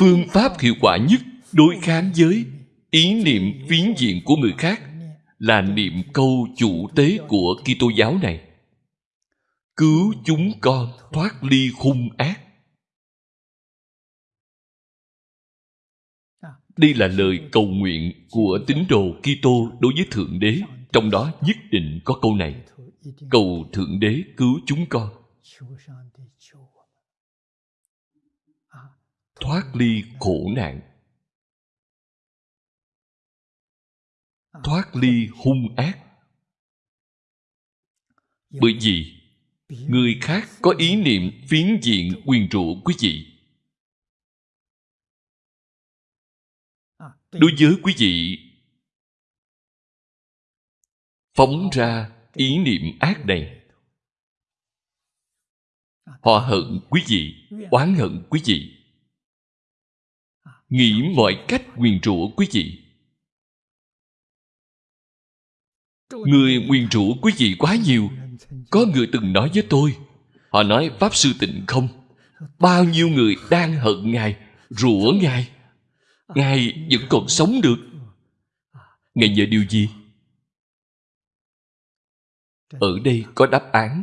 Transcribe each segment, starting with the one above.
phương pháp hiệu quả nhất đối kháng với ý niệm phiến diện của người khác là niệm câu chủ tế của Kitô giáo này. Cứu chúng con thoát ly hung ác. Đây là lời cầu nguyện của tín đồ Kitô đối với Thượng Đế, trong đó nhất định có câu này: Cầu Thượng Đế cứu chúng con. Thoát ly khổ nạn. Thoát ly hung ác. Bởi vì người khác có ý niệm phiến diện quyền trụ quý vị đối với quý vị, phóng ra ý niệm ác này họ hận quý vị, oán hận quý vị nghĩ mọi cách nguyền rủa quý vị. Người nguyền rủa quý vị quá nhiều. Có người từng nói với tôi, họ nói, pháp sư tịnh không? Bao nhiêu người đang hận ngài, rủa ngài? Ngài vẫn còn sống được. Ngài nhờ điều gì? Ở đây có đáp án.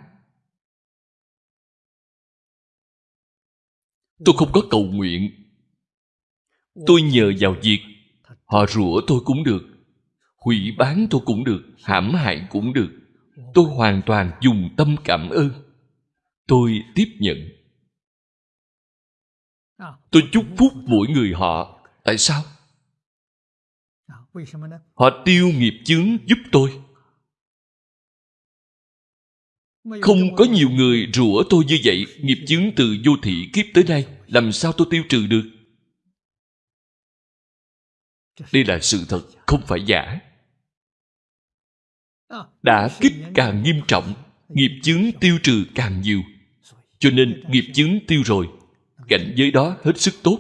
Tôi không có cầu nguyện tôi nhờ vào việc, họ rủa tôi cũng được, hủy bán tôi cũng được, hãm hại cũng được. Tôi hoàn toàn dùng tâm cảm ơn. Tôi tiếp nhận. Tôi chúc phúc mỗi người họ. Tại sao? Họ tiêu nghiệp chướng giúp tôi. Không có nhiều người rủa tôi như vậy. Nghiệp chướng từ vô thị kiếp tới nay, làm sao tôi tiêu trừ được? Đây là sự thật không phải giả. Đã kích càng nghiêm trọng nghiệp chướng tiêu trừ càng nhiều. Cho nên nghiệp chướng tiêu rồi cảnh giới đó hết sức tốt.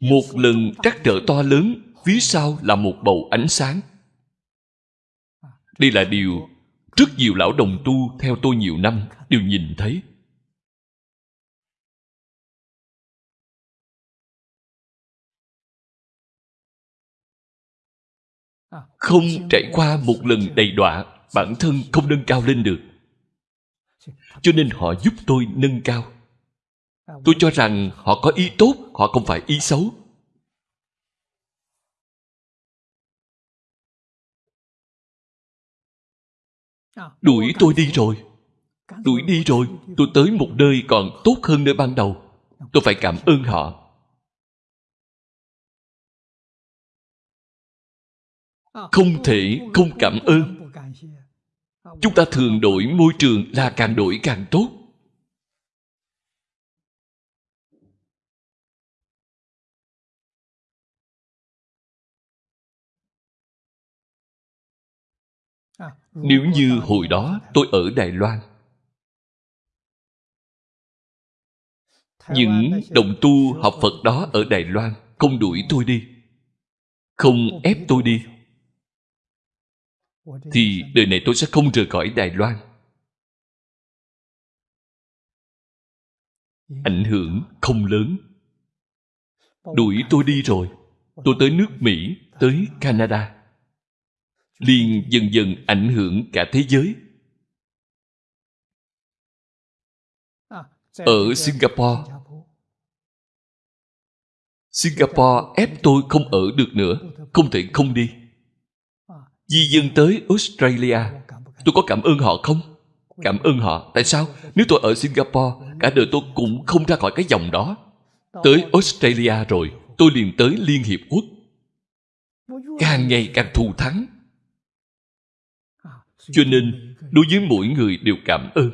Một lần trắc trở to lớn phía sau là một bầu ánh sáng. Đây là điều rất nhiều lão đồng tu theo tôi nhiều năm đều nhìn thấy không trải qua một lần đầy đọa, bản thân không nâng cao lên được. Cho nên họ giúp tôi nâng cao. Tôi cho rằng họ có ý tốt, họ không phải ý xấu. Đuổi tôi đi rồi. Đuổi đi rồi, tôi tới một nơi còn tốt hơn nơi ban đầu. Tôi phải cảm ơn họ. Không thể không cảm ơn. Chúng ta thường đổi môi trường là càng đổi càng tốt. Nếu như hồi đó tôi ở đài loan, những đồng tu học phật đó ở đài loan không đuổi tôi đi, không ép tôi đi thì đời này tôi sẽ không rời khỏi đài loan. Ảnh hưởng không lớn. Đuổi tôi đi rồi. tôi tới nước mỹ tới canada. Liền dần dần ảnh hưởng cả thế giới. Ở singapore. Singapore ép tôi không ở được nữa. Không thể không đi di dân tới australia. Tôi có cảm ơn họ không? Cảm ơn họ. Tại sao? Nếu tôi ở singapore, cả đời tôi cũng không ra khỏi cái dòng đó. Tới australia rồi, tôi liền tới liên hiệp quốc. Càng ngày càng thù thắng. Cho nên, đối với mỗi người đều cảm ơn,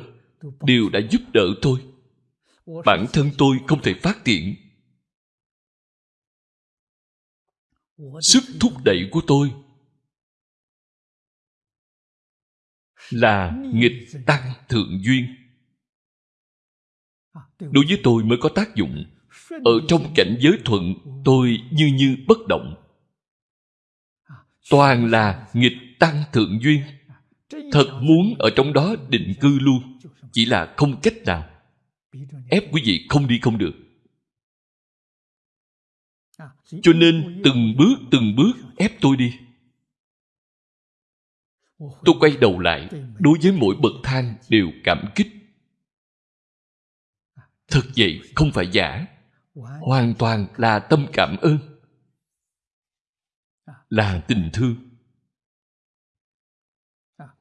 đều đã giúp đỡ tôi. Bản thân tôi không thể phát triển sức thúc đẩy của tôi là nghịch tăng thượng duyên. Đối với tôi mới có tác dụng. Ở trong cảnh giới thuận, tôi như như bất động. Toàn là nghịch tăng thượng duyên. Thật muốn ở trong đó định cư luôn, chỉ là không cách nào. Ép quý vị không đi không được. Cho nên từng bước từng bước ép tôi đi tôi quay đầu lại, đối với mỗi bậc thang đều cảm kích. Thật vậy, không phải giả. Hoàn toàn là tâm cảm ơn. Là tình thương.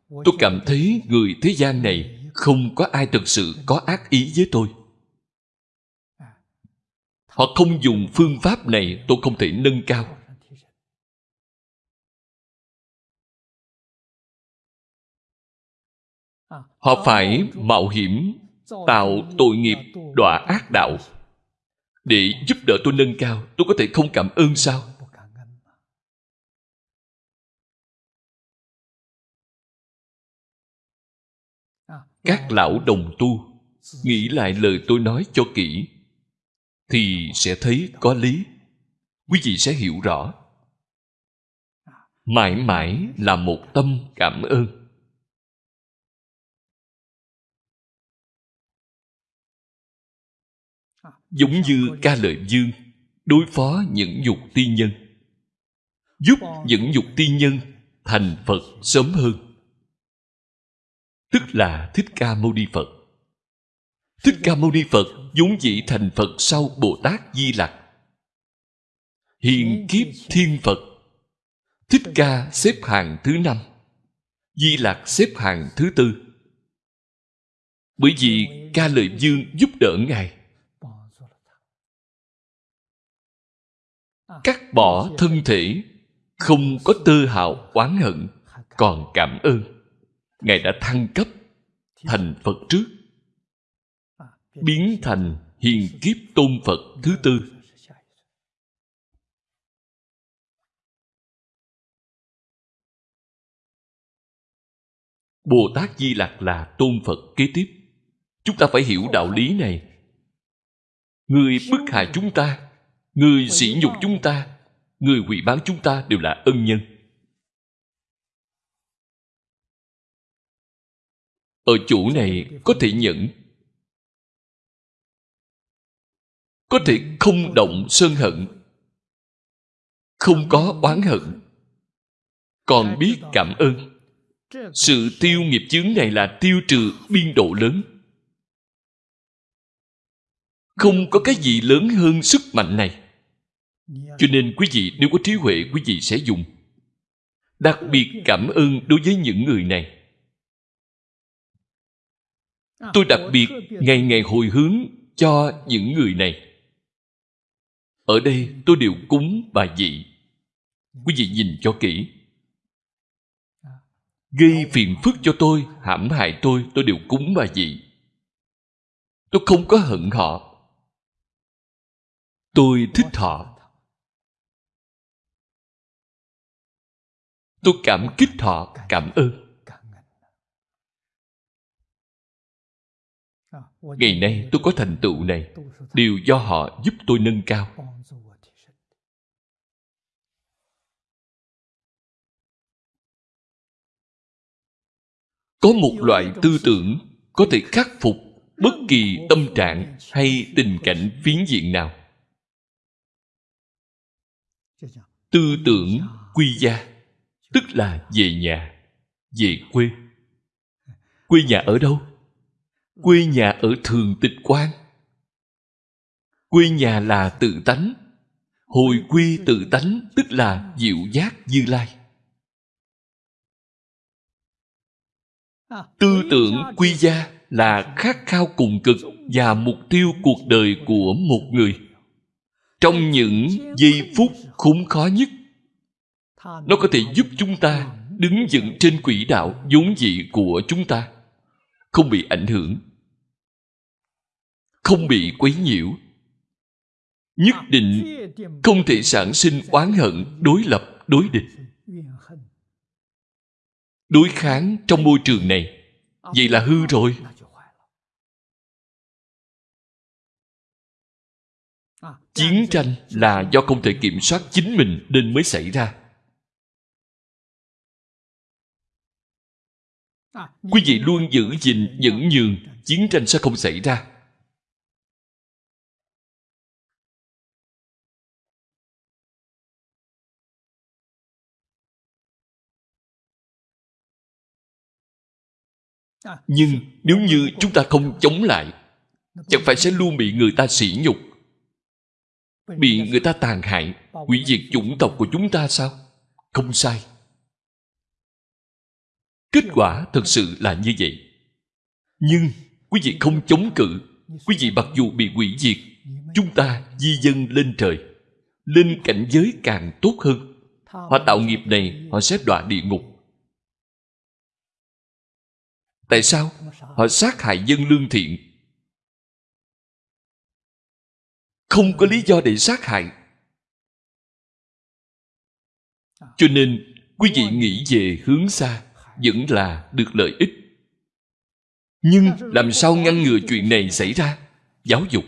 Tôi cảm thấy người thế gian này không có ai thực sự có ác ý với tôi. Họ không dùng phương pháp này, tôi không thể nâng cao. Họ phải mạo hiểm, tạo tội nghiệp, đọa ác đạo. Để giúp đỡ tôi nâng cao, tôi có thể không cảm ơn sao? Các lão đồng tu nghĩ lại lời tôi nói cho kỹ, thì sẽ thấy có lý. Quý vị sẽ hiểu rõ. Mãi mãi là một tâm cảm ơn. Giống như ca lợi dương đối phó những dục ti nhân. Giúp những dục ti nhân thành phật sớm hơn. Tức là thích ca mâu ni phật. Thích ca mâu ni phật vốn dĩ thành phật sau bồ tát di lặc. Hiện kiếp thiên phật. Thích ca xếp hàng thứ năm. Di lặc xếp hàng thứ tư. Bởi vì ca lợi dương giúp đỡ ngài cắt bỏ thân thể không có tơ hào oán hận còn cảm ơn. Ngài đã thăng cấp thành phật trước. Biến thành hiền kiếp tôn phật thứ tư. bồ tát di lặc là tôn phật kế tiếp. Chúng ta phải hiểu đạo lý này. Người bức hại chúng ta người sỉ nhục chúng ta người hủy bán chúng ta đều là ân nhân. Ở chỗ này có thể nhẫn có thể không động sơn hận. Không có oán hận. Còn biết cảm ơn. Sự tiêu nghiệp chướng này là tiêu trừ biên độ lớn không có cái gì lớn hơn sức mạnh này. Cho nên quý vị, nếu có trí huệ, quý vị sẽ dùng. Đặc biệt cảm ơn đối với những người này. Tôi đặc biệt ngày ngày hồi hướng cho những người này. Ở đây tôi đều cúng bà dị. Quý vị nhìn cho kỹ. Gây phiền phức cho tôi, hãm hại tôi tôi đều cúng bà dị. Tôi không có hận họ tôi thích họ. Tôi cảm kích họ, cảm ơn. Ngày nay tôi có thành tựu này đều do họ giúp tôi nâng cao. Có một loại tư tưởng có thể khắc phục bất kỳ tâm trạng hay tình cảnh phiến diện nào tư tưởng quy gia, tức là về nhà, về quê. Quê nhà ở đâu? Quê nhà ở thường tịch quan quê nhà là tự tánh. Hồi quy tự tánh tức là diệu giác như lai. Tư tưởng quy gia là khát khao cùng cực và mục tiêu cuộc đời của một người trong những giây phút khốn khó nhất. Nó có thể giúp chúng ta đứng dựng trên quỹ đạo vốn dị của chúng ta, không bị ảnh hưởng, không bị quấy nhiễu, nhất định không thể sản sinh oán hận, đối lập, đối địch. Đối kháng trong môi trường này, vậy là hư rồi. chiến tranh là do không thể kiểm soát chính mình nên mới xảy ra. Quý vị luôn giữ gìn nhẫn nhường chiến tranh sẽ không xảy ra. Nhưng nếu như chúng ta không chống lại chẳng phải sẽ luôn bị người ta sỉ nhục bị người ta tàn hại, hủy diệt chủng tộc của chúng ta sao? Không sai. Kết quả thật sự là như vậy. Nhưng quý vị không chống cự. Quý vị mặc dù bị hủy diệt, chúng ta di dân lên trời, lên cảnh giới càng tốt hơn. Họ tạo nghiệp này, họ sẽ đọa địa ngục. Tại sao? Họ sát hại dân lương thiện. Không có lý do để sát hại. Cho nên, quý vị nghĩ về hướng xa vẫn là được lợi ích. Nhưng làm sao ngăn ngừa chuyện này xảy ra? Giáo dục.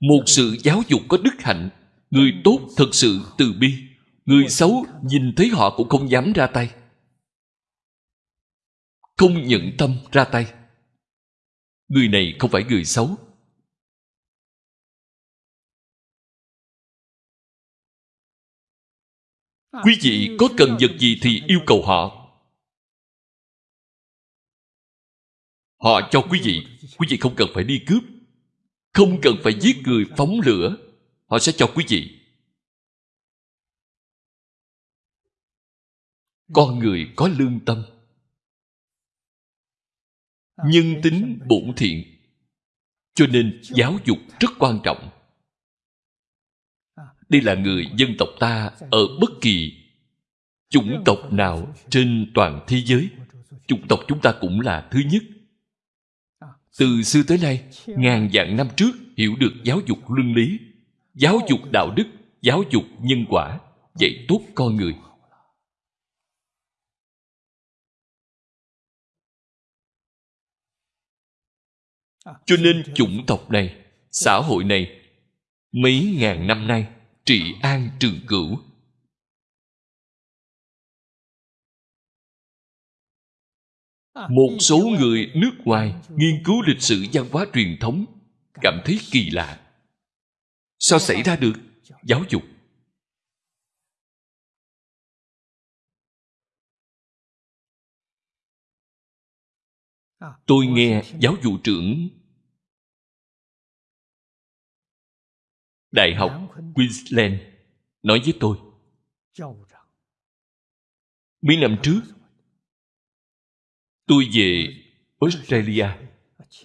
Một sự giáo dục có đức hạnh, người tốt thật sự từ bi, người xấu nhìn thấy họ cũng không dám ra tay. Không nhận tâm ra tay. Người này không phải người xấu. Quý vị có cần vật gì thì yêu cầu họ. Họ cho quý vị quý vị không cần phải đi cướp không cần phải giết người phóng lửa họ sẽ cho quý vị. Con người có lương tâm nhân tính bổn thiện cho nên giáo dục rất quan trọng đây là người dân tộc ta ở bất kỳ chủng tộc nào trên toàn thế giới. Chủng tộc chúng ta cũng là thứ nhất. Từ xưa tới nay ngàn vạn năm trước hiểu được giáo dục luân lý giáo dục đạo đức giáo dục nhân quả dạy tốt con người. Cho nên chủng tộc này xã hội này mấy ngàn năm nay trị an trường cửu. Một số người nước ngoài nghiên cứu lịch sử văn hóa truyền thống, cảm thấy kỳ lạ. Sao xảy ra được? Giáo dục. Tôi nghe giáo vụ trưởng đại học queensland nói với tôi, mấy năm trước, tôi về australia,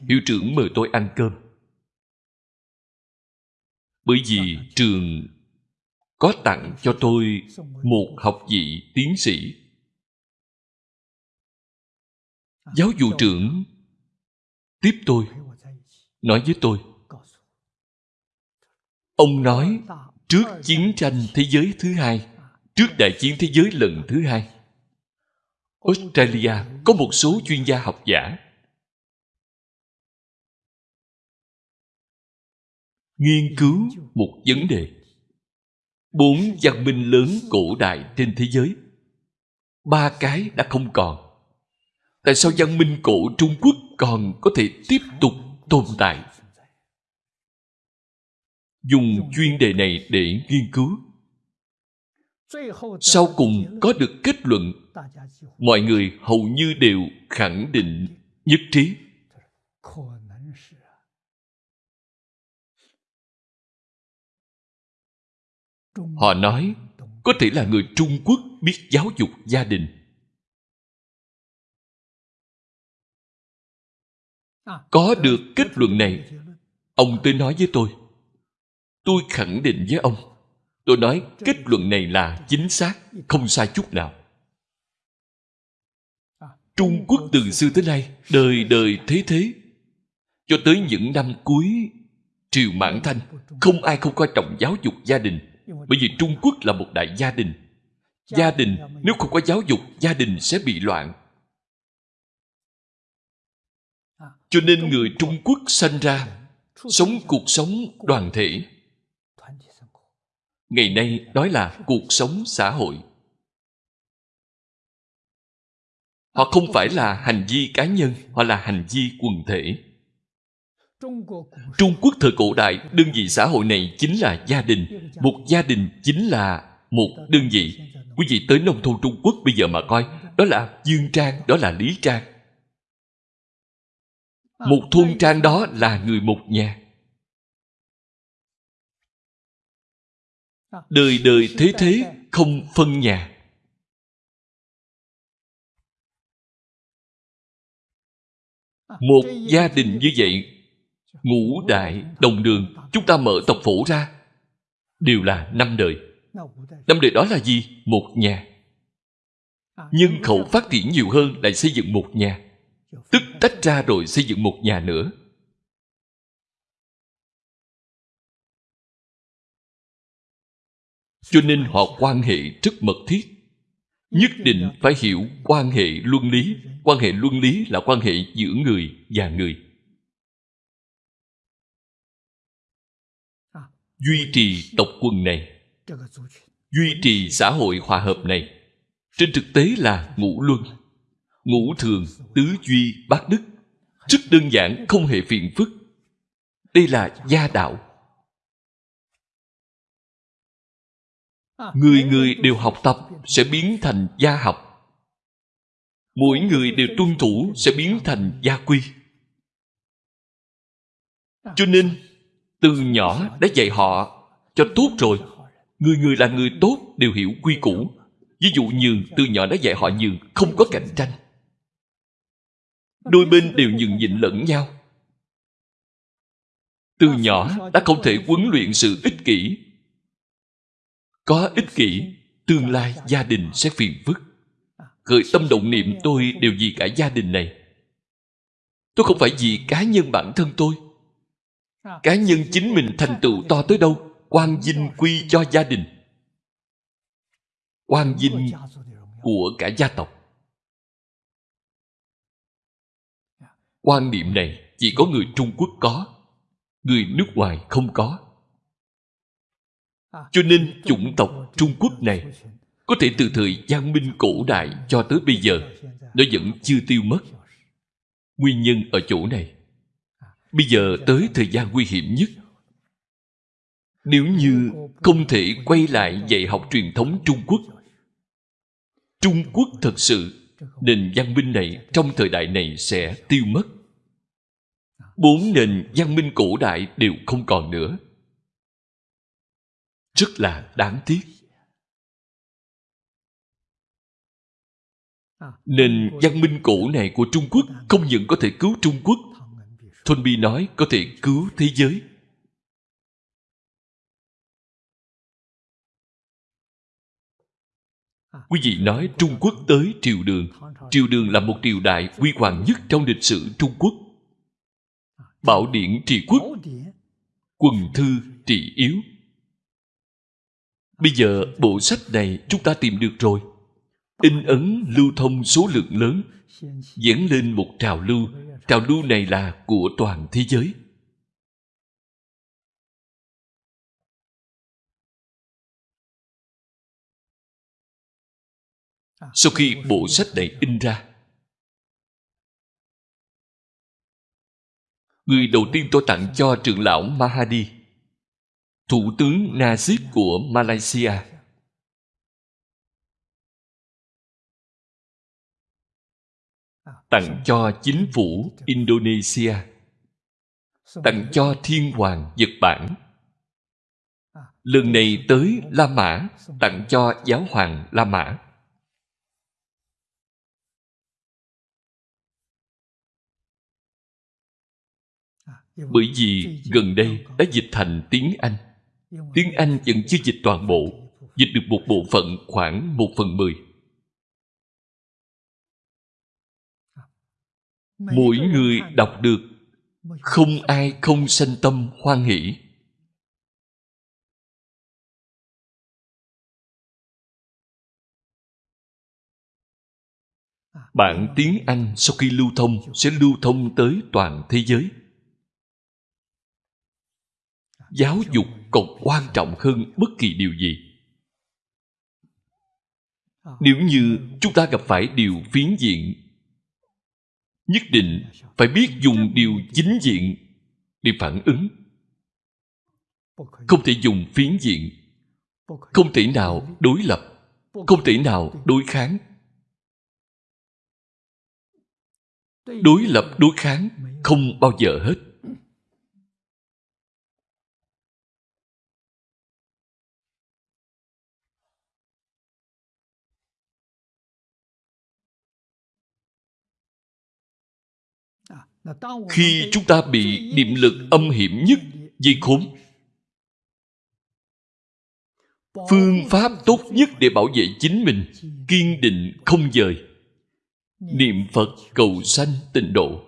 hiệu trưởng mời tôi ăn cơm. Bởi vì trường có tặng cho tôi một học vị tiến sĩ. Giáo vụ trưởng tiếp tôi nói với tôi ông nói, trước chiến tranh thế giới thứ hai, trước đại chiến thế giới lần thứ hai, australia có một số chuyên gia học giả. Nghiên cứu một vấn đề. Bốn văn minh lớn cổ đại trên thế giới. Ba cái đã không còn. Tại sao văn minh cổ trung quốc còn có thể tiếp tục tồn tại? Dùng chuyên đề này để nghiên cứu. Sau cùng có được kết luận, mọi người hầu như đều khẳng định nhất trí. Họ nói, có thể là người trung quốc biết giáo dục gia đình. Có được kết luận này, ông tới nói với tôi tôi khẳng định với ông tôi nói kết luận này là chính xác không sai chút nào. Trung quốc từ xưa tới nay đời đời thế thế. Cho tới những năm cuối triều mãn thanh không ai không coi trọng giáo dục gia đình. Bởi vì trung quốc là một đại gia đình. Gia đình nếu không có giáo dục gia đình sẽ bị loạn. Cho nên người trung quốc sanh ra sống cuộc sống đoàn thể ngày nay nói là cuộc sống xã hội. Họ không phải là hành vi cá nhân, họ là hành vi quần thể. Trung quốc thời cổ đại, đơn vị xã hội này chính là gia đình. Một gia đình chính là một đơn vị. Quý vị tới nông thôn trung quốc bây giờ mà coi, đó là dương trang, đó là lý trang. Một thôn trang đó là người một nhà. Đời đời thế thế không phân nhà. Một gia đình như vậy ngũ đại đồng đường chúng ta mở tộc phủ ra. Đều là năm đời. Năm đời đó là gì? Một nhà. Nhân khẩu phát triển nhiều hơn lại xây dựng một nhà. Tức tách ra rồi xây dựng một nhà nữa cho nên họ quan hệ rất mật thiết. Nhất định phải hiểu quan hệ luân lý. Quan hệ luân lý là quan hệ giữa người và người. Duy trì tộc quần này. Duy trì xã hội hòa hợp này. Trên thực tế là ngũ luân. Ngũ thường, tứ duy, bát đức. Rất đơn giản, không hề phiền phức. Đây là gia đạo. Người người đều học tập sẽ biến thành gia học. Mỗi người đều tuân thủ sẽ biến thành gia quy. cho nên từ nhỏ đã dạy họ cho tốt rồi. người người là người tốt đều hiểu quy củ. ví dụ nhường từ nhỏ đã dạy họ nhường không có cạnh tranh. đôi bên đều nhường nhịn lẫn nhau. từ nhỏ đã không thể huấn luyện sự ích kỷ có ích kỷ, tương lai gia đình sẽ phiền phức. Khởi tâm động niệm tôi đều vì cả gia đình này. Tôi không phải vì cá nhân bản thân tôi. Cá nhân chính mình thành tựu to tới đâu quan vinh quy cho gia đình. Quan vinh của cả gia tộc. Quan niệm này chỉ có người trung quốc có, người nước ngoài không có cho nên chủng tộc trung quốc này có thể từ thời văn minh cổ đại cho tới bây giờ nó vẫn chưa tiêu mất. Nguyên nhân ở chỗ này. Bây giờ tới thời gian nguy hiểm nhất. Nếu như không thể quay lại dạy học truyền thống trung quốc trung quốc thật sự nền văn minh này trong thời đại này sẽ tiêu mất. Bốn nền văn minh cổ đại đều không còn nữa rất là đáng tiếc. Nền văn minh cổ này của trung quốc không những có thể cứu trung quốc, thôn bi nói có thể cứu thế giới. Quý vị nói trung quốc tới triều đường. Triều đường là một triều đại quy hoàng nhất trong lịch sử trung quốc. Bảo điển trị quốc, quần thư trị yếu bây giờ bộ sách này chúng ta tìm được rồi. In ấn lưu thông số lượng lớn dẫn lên một trào lưu. Trào lưu này là của toàn thế giới. Sau khi bộ sách này in ra, người đầu tiên tôi tặng cho trưởng lão mahadi thủ tướng najib của malaysia. Tặng cho chính phủ indonesia. Tặng cho thiên hoàng nhật bản. Lần này tới la mã, tặng cho giáo hoàng la mã. Bởi vì gần đây đã dịch thành tiếng anh tiếng anh vẫn chưa dịch toàn bộ dịch được một bộ phận khoảng một phần mười. Mỗi người đọc được không ai không sanh tâm hoan hỷ. Bản tiếng anh sau khi lưu thông sẽ lưu thông tới toàn thế giới giáo dục còn quan trọng hơn bất kỳ điều gì. Nếu như chúng ta gặp phải điều phiến diện, nhất định phải biết dùng điều chính diện để phản ứng. Không thể dùng phiến diện, không thể nào đối lập, không thể nào đối kháng. Đối lập, đối kháng không bao giờ hết. Khi chúng ta bị niệm lực âm hiểm nhất dây khốn phương pháp tốt nhất để bảo vệ chính mình. kiên định không dời niệm phật cầu sanh tịnh độ.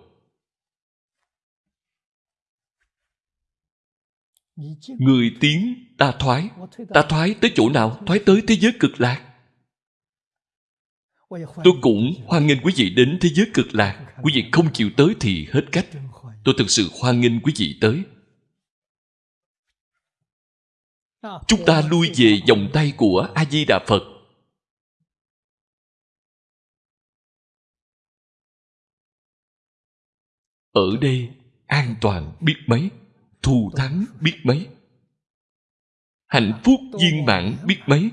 Người tiến ta thoái. Ta thoái tới chỗ nào? thoái tới thế giới cực lạc tôi cũng hoan nghênh quý vị đến thế giới cực lạc. Quý vị không chịu tới thì hết cách. Tôi thực sự hoan nghênh quý vị tới. Chúng ta lui về vòng tay của a di đà phật. Ở đây an toàn biết mấy, thù thắng biết mấy. Hạnh phúc viên mãn biết mấy.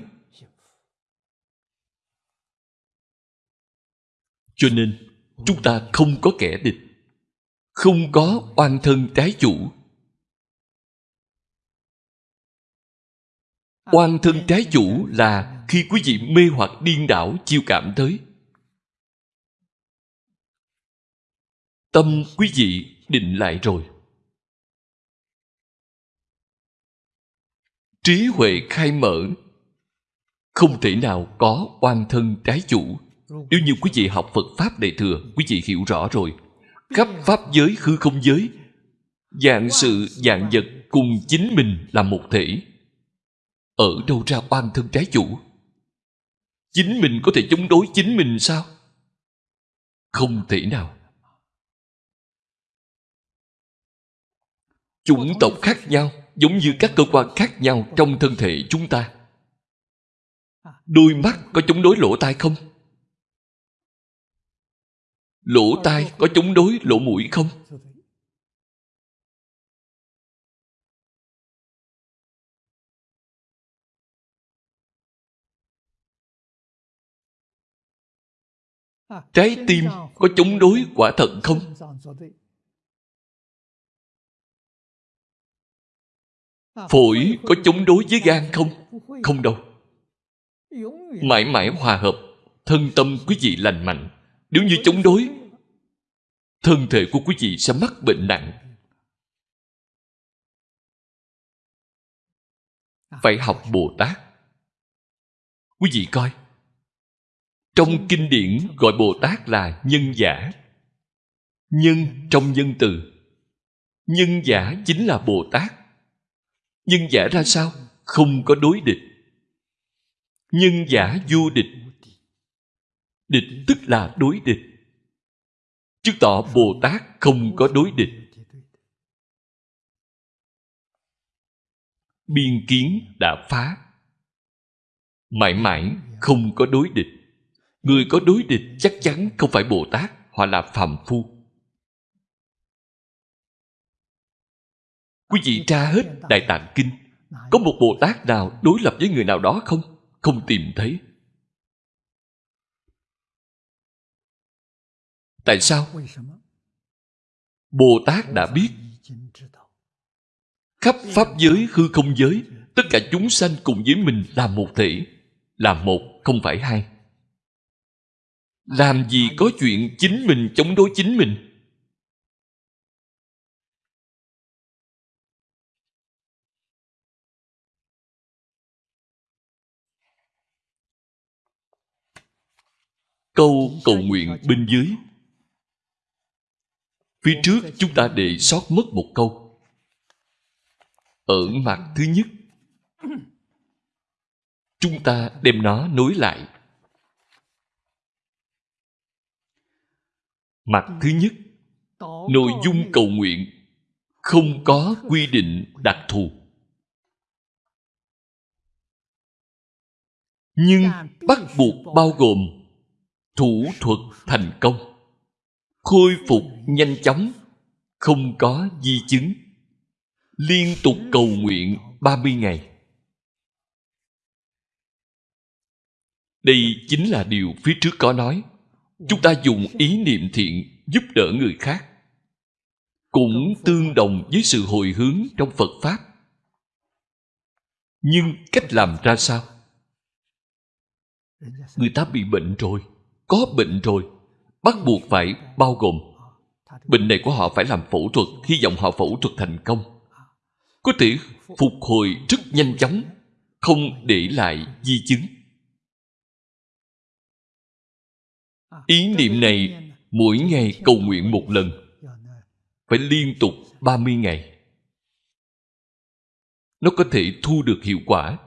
Cho nên, chúng ta không có kẻ địch, không có oan thân trái chủ. Oan thân trái chủ là khi quý vị mê hoặc điên đảo chiêu cảm tới. Tâm quý vị định lại rồi. Trí huệ khai mở, không thể nào có oan thân trái chủ nếu như quý vị học phật pháp đại thừa, quý vị hiểu rõ rồi. Khắp pháp giới hư không giới, dạng sự, dạng vật cùng chính mình là một thể. Ở đâu ra oan thân trái chủ? Chính mình có thể chống đối chính mình sao? Không thể nào. Chủng tộc khác nhau, giống như các cơ quan khác nhau trong thân thể chúng ta. Đôi mắt có chống đối lỗ tai không? Lỗ tai có chống đối lỗ mũi không? Trái tim có chống đối quả thận không? Phổi có chống đối với gan không? Không đâu. Mãi mãi hòa hợp, thân tâm quý vị lành mạnh. Nếu như chống đối thân thể của quý vị sẽ mắc bệnh nặng. Phải học bồ tát. Quý vị coi. Trong kinh điển gọi bồ tát là nhân giả. Nhân trong nhân từ. Nhân giả chính là bồ tát. Nhân giả ra sao? Không có đối địch. Nhân giả vô địch. Địch tức là đối địch chứng tỏ bồ tát không có đối địch. Biên kiến đã phá. Mãi mãi không có đối địch. Người có đối địch chắc chắn không phải bồ tát họ là phàm phu. Quý vị tra hết đại tạng kinh, có một bồ tát nào đối lập với người nào đó không? Không tìm thấy. Tại sao? Bồ tát đã biết. Khắp pháp giới hư không giới tất cả chúng sanh cùng với mình là một thể là một không phải hai. Làm gì có chuyện chính mình chống đối chính mình? Câu cầu nguyện bên dưới phía trước chúng ta để sót mất một câu. Ở mặt thứ nhất, chúng ta đem nó nối lại. Mặt thứ nhất, nội dung cầu nguyện không có quy định đặc thù. Nhưng bắt buộc bao gồm thủ thuật thành công khôi phục nhanh chóng, không có di chứng. Liên tục cầu nguyện 30 ngày. Đây chính là điều phía trước có nói. Chúng ta dùng ý niệm thiện giúp đỡ người khác, cũng tương đồng với sự hồi hướng trong phật pháp. Nhưng cách làm ra sao? Người ta bị bệnh rồi, có bệnh rồi bắt buộc phải bao gồm, bệnh này của họ phải làm phẫu thuật, hy vọng họ phẫu thuật thành công. Có thể phục hồi rất nhanh chóng, không để lại di chứng. Ý niệm này mỗi ngày cầu nguyện một lần, phải liên tục 30 ngày. Nó có thể thu được hiệu quả.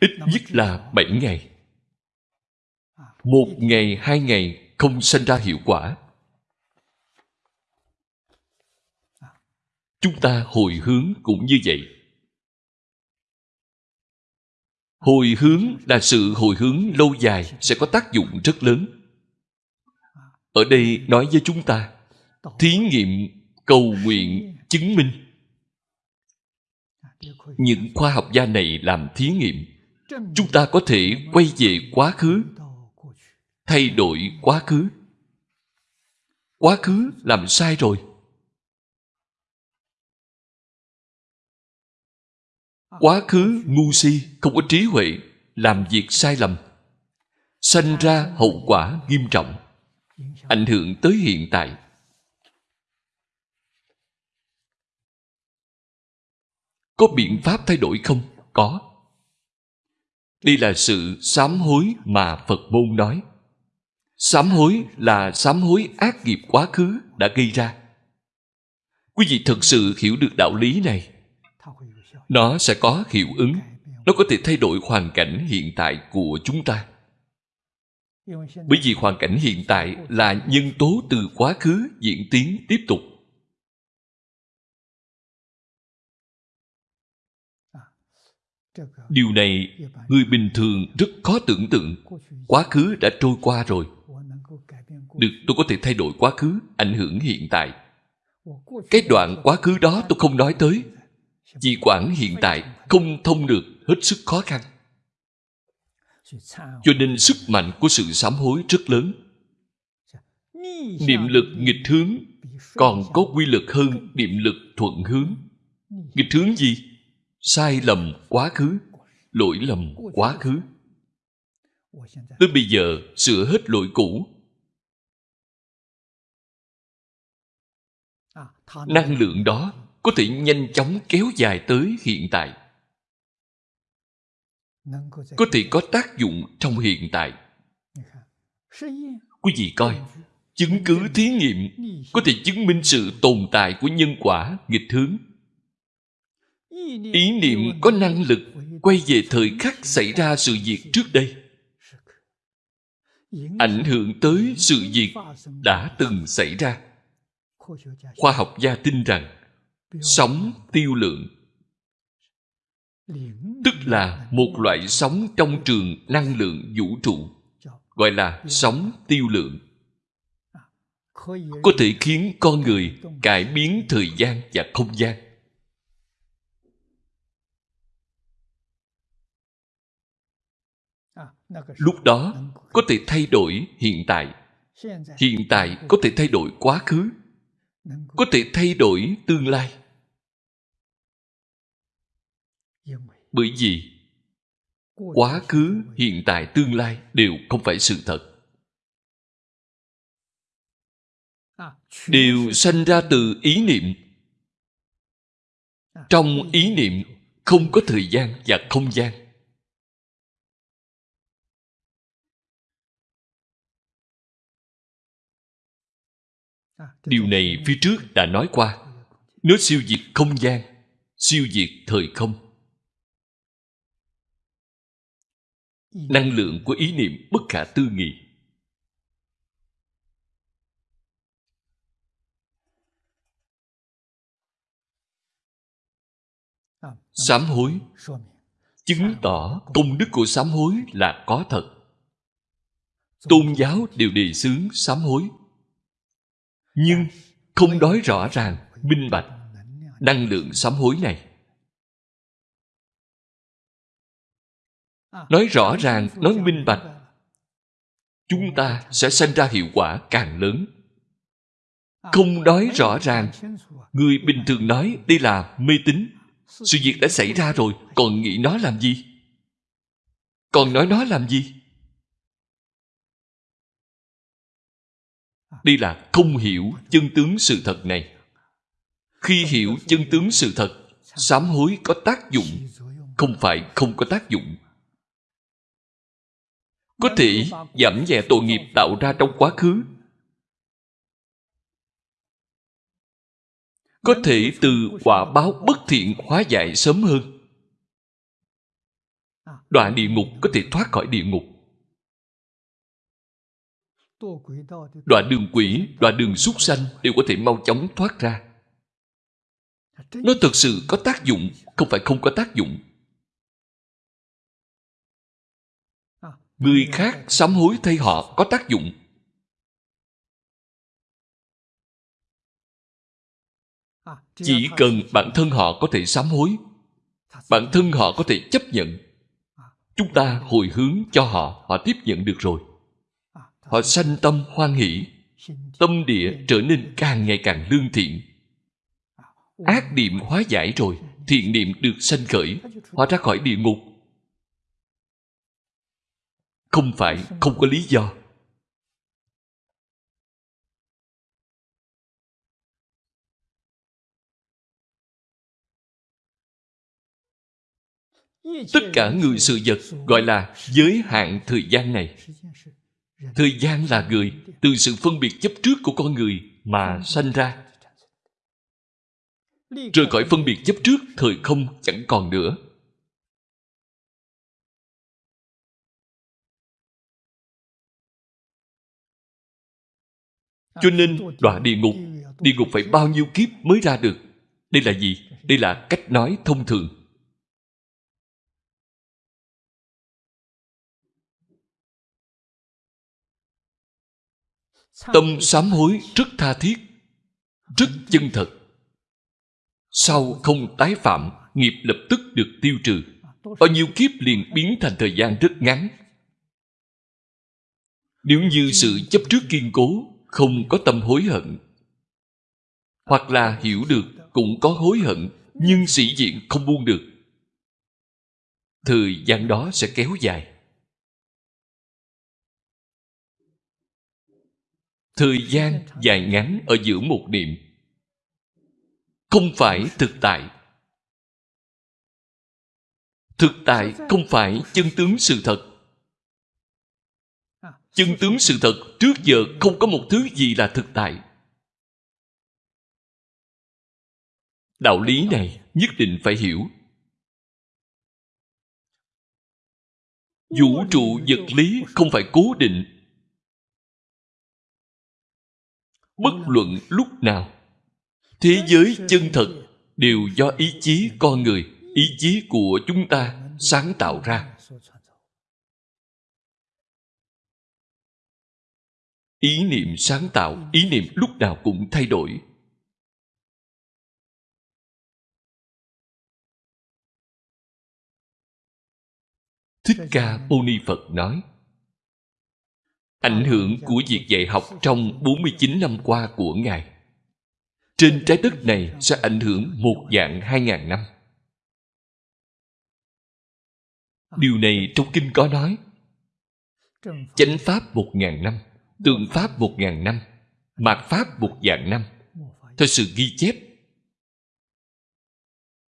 Ít nhất là 7 ngày. Một ngày hai ngày không sinh ra hiệu quả. Chúng ta hồi hướng cũng như vậy. Hồi hướng là sự hồi hướng lâu dài sẽ có tác dụng rất lớn. Ở đây nói với chúng ta thí nghiệm cầu nguyện chứng minh. Những khoa học gia này làm thí nghiệm chúng ta có thể quay về quá khứ, thay đổi quá khứ. Quá khứ làm sai rồi. Quá khứ ngu si, không có trí huệ, làm việc sai lầm, sanh ra hậu quả nghiêm trọng, ảnh hưởng tới hiện tại. Có biện pháp thay đổi không? Có đây là sự sám hối mà phật môn nói. Sám hối là sám hối ác nghiệp quá khứ đã gây ra. Quý vị thực sự hiểu được đạo lý này. Nó sẽ có hiệu ứng. Nó có thể thay đổi hoàn cảnh hiện tại của chúng ta. Bởi vì hoàn cảnh hiện tại là nhân tố từ quá khứ diễn tiến tiếp tục. Điều này người bình thường rất khó tưởng tượng. Quá khứ đã trôi qua rồi. Được tôi có thể thay đổi quá khứ, ảnh hưởng hiện tại. Cái đoạn quá khứ đó tôi không nói tới. Vì quản hiện tại, không thông được hết sức khó khăn. Cho nên sức mạnh của sự sám hối rất lớn. Niệm lực nghịch hướng còn có quy lực hơn niệm lực thuận hướng. Nghịch hướng gì? Sai lầm quá khứ, lỗi lầm quá khứ. Tôi bây giờ sửa hết lỗi cũ. Năng lượng đó có thể nhanh chóng kéo dài tới hiện tại. Có thể có tác dụng trong hiện tại. Quý vị coi, chứng cứ thí nghiệm có thể chứng minh sự tồn tại của nhân quả, nghịch hướng ý niệm có năng lực quay về thời khắc xảy ra sự việc trước đây. Ảnh hưởng tới sự việc đã từng xảy ra. Khoa học gia tin rằng sóng tiêu lượng, tức là một loại sóng trong trường năng lượng vũ trụ, gọi là sóng tiêu lượng, có thể khiến con người cải biến thời gian và không gian. Lúc đó, có thể thay đổi hiện tại. Hiện tại có thể thay đổi quá khứ. Có thể thay đổi tương lai. Bởi vì quá khứ, hiện tại, tương lai đều không phải sự thật. Đều sanh ra từ ý niệm. Trong ý niệm không có thời gian và không gian. Điều này phía trước đã nói qua. Nó siêu diệt không gian siêu diệt thời không. Năng lượng của ý niệm bất khả tư nghị. Sám hối. chứng tỏ công đức của sám hối là có thật. Tôn giáo đều đề xướng sám hối nhưng không nói rõ ràng, minh bạch, năng lượng sám hối này. Nói rõ ràng, nói minh bạch, chúng ta sẽ sanh ra hiệu quả càng lớn. Không nói rõ ràng, người bình thường nói đây là mê tín, sự việc đã xảy ra rồi, còn nghĩ nó làm gì? Còn nói nó làm gì? À. đây là không hiểu chân tướng sự thật này. Khi hiểu chân tướng sự thật, sám hối có tác dụng, không phải không có tác dụng. Có thể giảm nhẹ tội nghiệp tạo ra trong quá khứ. Có thể từ quả báo bất thiện hóa giải sớm hơn. Đọa địa ngục có thể thoát khỏi địa ngục đoạn đường quỷ đoạn đường súc sanh đều có thể mau chóng thoát ra. Nó thực sự có tác dụng, không phải không có tác dụng. Người khác sám hối thay họ có tác dụng. Chỉ cần bản thân họ có thể sám hối, bản thân họ có thể chấp nhận, chúng ta hồi hướng cho họ họ tiếp nhận được rồi họ sanh tâm hoan hỷ, tâm địa trở nên càng ngày càng lương thiện. Ác niệm hóa giải rồi, thiện niệm được sanh khởi họ ra khỏi địa ngục. Không phải không có lý do. Tất cả người sự vật gọi là giới hạn thời gian này thời gian là người, từ sự phân biệt chấp trước của con người mà sanh ra. Rời khỏi phân biệt chấp trước, thời không chẳng còn nữa. Cho nên, đọa địa ngục địa ngục phải bao nhiêu kiếp mới ra được? Đây là gì? Đây là cách nói thông thường. Tâm sám hối rất tha thiết rất chân thật. Sau không tái phạm nghiệp lập tức được tiêu trừ. Bao nhiêu kiếp liền biến thành thời gian rất ngắn. Nếu như sự chấp trước kiên cố không có tâm hối hận hoặc là hiểu được cũng có hối hận nhưng sĩ diện không buông được thời gian đó sẽ kéo dài thời gian dài ngắn ở giữa một niệm không phải thực tại. Thực tại không phải chân tướng sự thật. Chân tướng sự thật trước giờ không có một thứ gì là thực tại. Đạo lý này nhất định phải hiểu. Vũ trụ vật lý không phải cố định. Bất luận lúc nào thế giới chân thật đều do ý chí con người ý chí của chúng ta sáng tạo ra. Ý niệm sáng tạo ý niệm lúc nào cũng thay đổi. Thích ca mâu ni phật nói ảnh hưởng của việc dạy học trong 49 năm qua của ngài. Trên trái đất này sẽ ảnh hưởng một dạng hai ngàn năm. Điều này trong kinh có nói, chánh pháp một ngàn năm, tượng pháp một ngàn năm, mạt pháp một vạn năm, theo sự ghi chép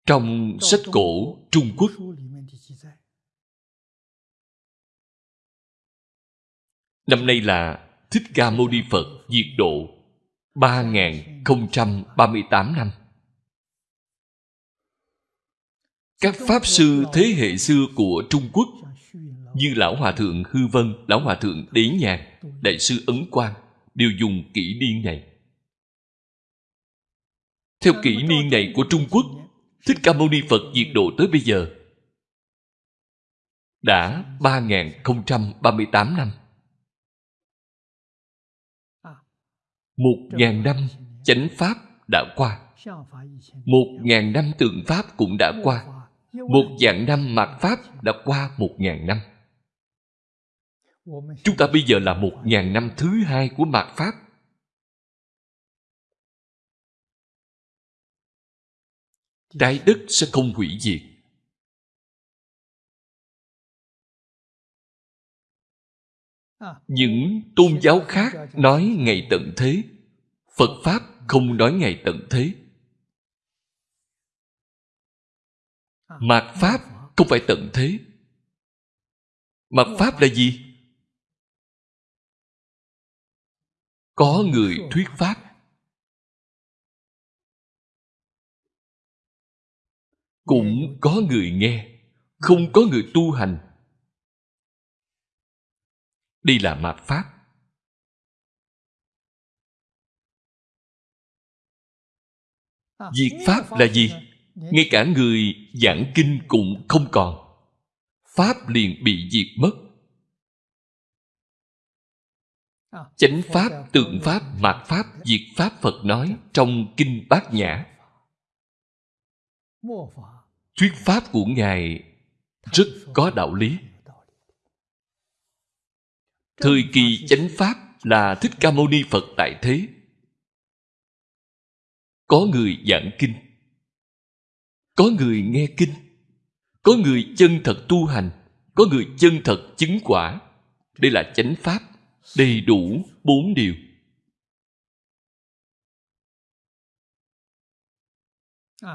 trong sách cổ trung quốc. Năm nay là thích ca mâu ni phật diệt độ 3038 năm. Các pháp sư thế hệ xưa của trung quốc như lão hòa thượng hư vân, lão hòa thượng đế nhàn đại sư ấn quang đều dùng kỷ niên này. Theo kỷ niên này của trung quốc, thích ca mâu ni phật diệt độ tới bây giờ đã 3038 năm. Một ngàn năm chánh pháp đã qua. Một ngàn năm tượng pháp cũng đã qua. Một vạn năm mạt pháp đã qua một ngàn năm. Chúng ta bây giờ là một ngàn năm thứ hai của mạt pháp. Trái đất sẽ không hủy diệt những tôn giáo khác nói ngày tận thế, phật pháp không nói ngày tận thế. Mạt pháp không phải tận thế. Mạt pháp là gì? Có người thuyết pháp. Cũng có người nghe, không có người tu hành đi là mạt pháp. Diệt pháp là gì? Ngay cả người giảng kinh cũng không còn. Pháp liền bị diệt mất. Chánh pháp, tượng pháp, mạt pháp, diệt pháp phật nói trong kinh bát nhã. Thuyết pháp của ngài rất có đạo lý thời kỳ chánh pháp là thích ca mâu ni phật tại thế. Có người giảng kinh có người nghe kinh có người chân thật tu hành có người chân thật chứng quả. Đây là chánh pháp đầy đủ bốn điều.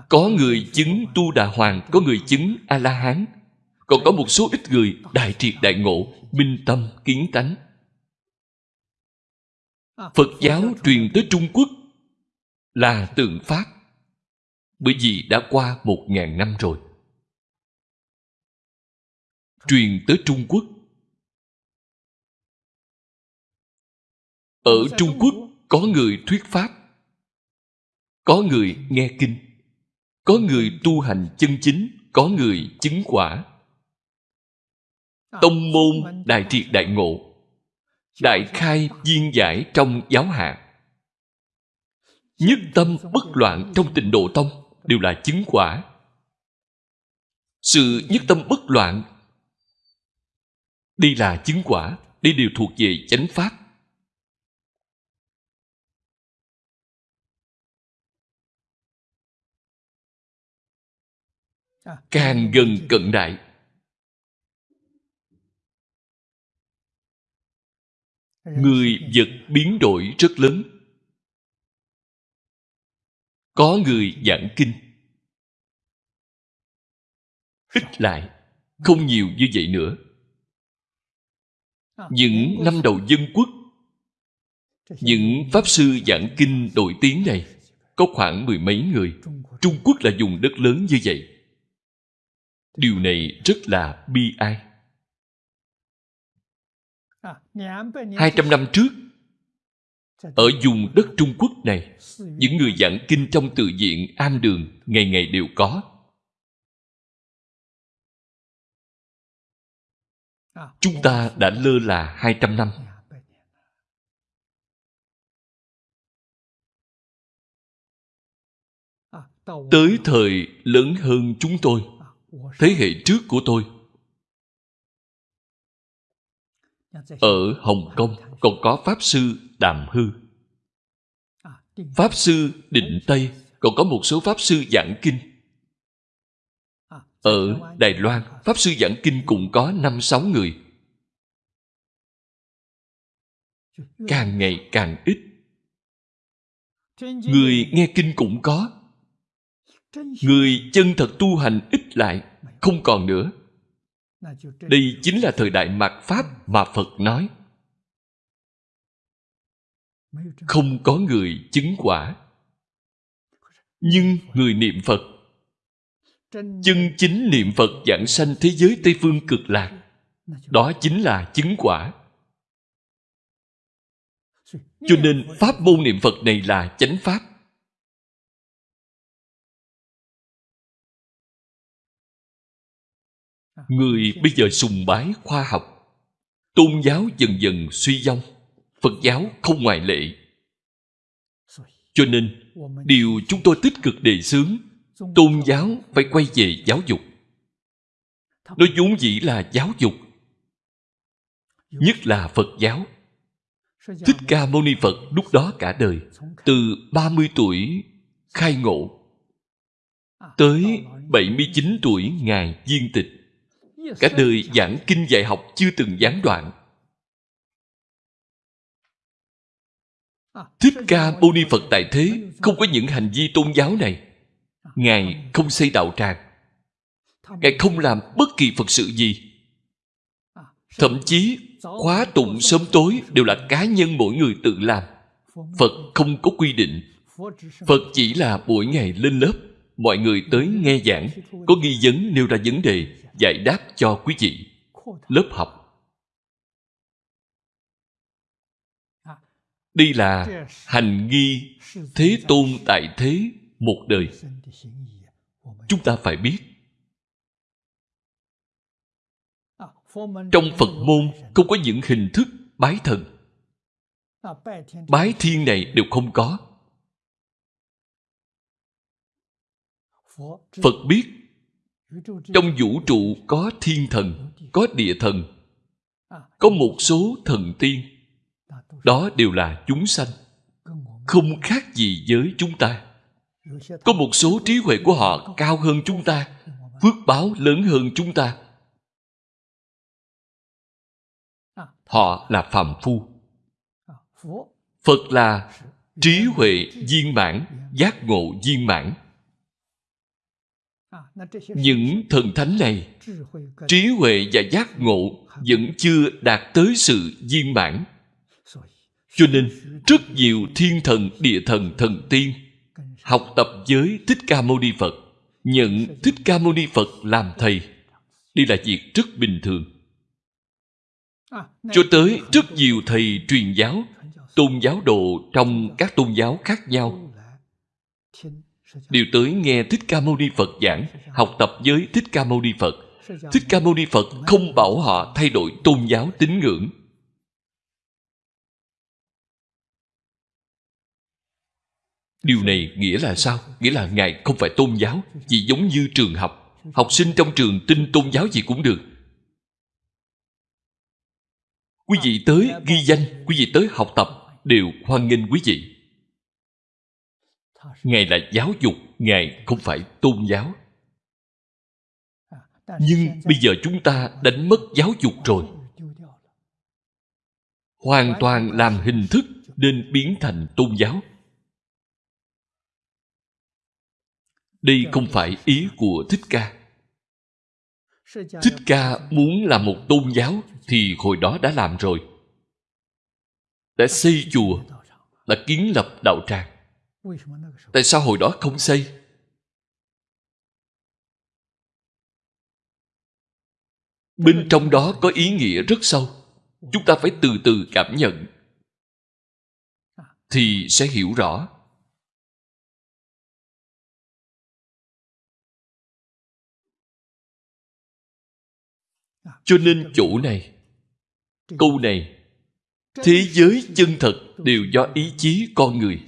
Có người chứng tu đà hoàng có người chứng a la hán còn có một số ít người đại triệt đại ngộ, minh tâm, kiến tánh. Phật giáo truyền tới trung quốc là tượng pháp, bởi vì đã qua một ngàn năm rồi. Truyền tới trung quốc. Ở trung quốc có người thuyết pháp, có người nghe kinh, có người tu hành chân chính, có người chứng quả tông môn đại triệt đại ngộ. Đại khai viên giải trong giáo hạ. Nhất tâm bất loạn trong tịnh độ tông đều là chứng quả. Sự nhất tâm bất loạn đây là chứng quả đây đều thuộc về chánh pháp. Càng gần cận đại người vật biến đổi rất lớn. Có người giảng kinh. Ít lại không nhiều như vậy nữa. Những năm đầu dân quốc những pháp sư giảng kinh nổi tiếng này có khoảng mười mấy người. Trung quốc. Là dùng đất lớn như vậy. Điều này rất là bi ai hai trăm năm trước ở vùng đất trung quốc này những người giảng kinh trong tự viện am đường ngày ngày đều có. Chúng ta đã lơ là hai trăm năm. Tới thời lớn hơn chúng tôi thế hệ trước của tôi ở hồng kông còn có pháp sư đàm hư. Pháp sư định tây còn có một số pháp sư giảng kinh. Ở đài loan pháp sư giảng kinh cũng có năm sáu người. Càng ngày càng ít. Người nghe kinh cũng có. Người chân thật tu hành ít lại không còn nữa đây chính là thời đại mạt pháp mà phật nói. Không có người chứng quả. Nhưng người niệm phật. Chân chính niệm phật giảng sanh thế giới tây phương cực lạc. Đó chính là chứng quả. Cho nên pháp môn niệm phật này là chánh pháp người bây giờ sùng bái khoa học, tôn giáo dần dần suy vong, phật giáo không ngoại lệ. Cho nên, điều chúng tôi tích cực đề xướng, tôn giáo phải quay về giáo dục. Nó vốn dĩ là giáo dục, nhất là phật giáo. Thích ca mâu ni phật lúc đó cả đời, từ 30 tuổi khai ngộ, tới 79 tuổi ngài viên tịch cả đời giảng kinh dạy học chưa từng gián đoạn. Thích ca mâu ni phật tại thế không có những hành vi tôn giáo này. Ngài không xây đạo tràng. Ngài không làm bất kỳ phật sự gì. Thậm chí khóa tụng sớm tối đều là cá nhân mỗi người tự làm. Phật không có quy định. Phật chỉ là mỗi ngày lên lớp mọi người tới nghe giảng có nghi vấn nêu ra vấn đề giải đáp cho quý vị. Lớp học. Đây là hành nghi thế tôn tại thế một đời. Chúng ta phải biết. Trong phật môn không có những hình thức bái thần. Bái thiên này đều không có. Phật biết trong vũ trụ có thiên thần, có địa thần, có một số thần tiên. Đó đều là chúng sanh, không khác gì với chúng ta. Có một số trí huệ của họ cao hơn chúng ta, phước báo lớn hơn chúng ta. Họ là phàm phu. Phật là trí huệ viên mãn, giác ngộ viên mãn những thần thánh này, trí huệ và giác ngộ vẫn chưa đạt tới sự viên mãn. Cho nên, rất nhiều thiên thần, địa thần thần tiên học tập với thích ca mâu ni phật, nhận thích ca mâu ni phật làm thầy. Đây là việc rất bình thường. Cho tới rất nhiều thầy truyền giáo, tôn giáo đồ trong các tôn giáo khác nhau đều tới nghe thích ca mâu ni phật giảng, học tập với thích ca mâu ni phật. Thích ca mâu ni phật không bảo họ thay đổi tôn giáo tín ngưỡng. Điều này nghĩa là sao? Nghĩa là ngài không phải tôn giáo, chỉ giống như trường học. Học sinh trong trường tin tôn giáo gì cũng được. Quý vị tới ghi danh, quý vị tới học tập đều hoan nghênh quý vị ngài là giáo dục, ngài không phải tôn giáo. Nhưng bây giờ chúng ta đánh mất giáo dục rồi. Hoàn toàn làm hình thức nên biến thành tôn giáo. Đây không phải ý của thích ca. Thích ca muốn làm một tôn giáo thì hồi đó đã làm rồi. Đã xây chùa, đã kiến lập đạo tràng tại sao hồi đó không xây? Bên trong đó có ý nghĩa rất sâu. Chúng ta phải từ từ cảm nhận. Thì sẽ hiểu rõ. Cho nên chỗ này, câu này, thế giới chân thật đều do ý chí con người